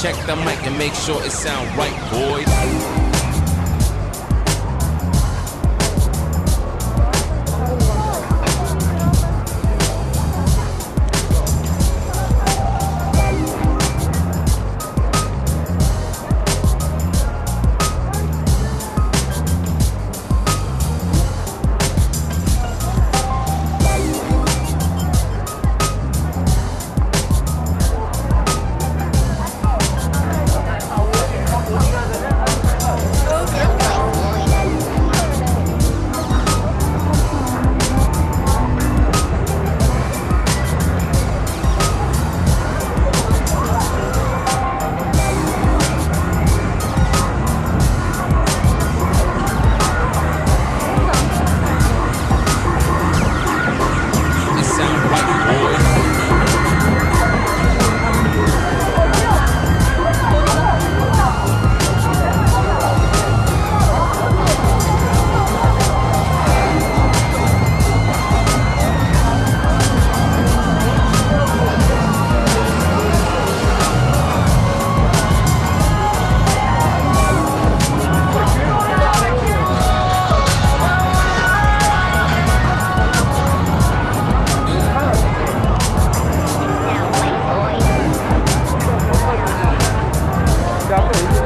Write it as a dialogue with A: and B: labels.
A: Check the mic and make sure it sound right, boys.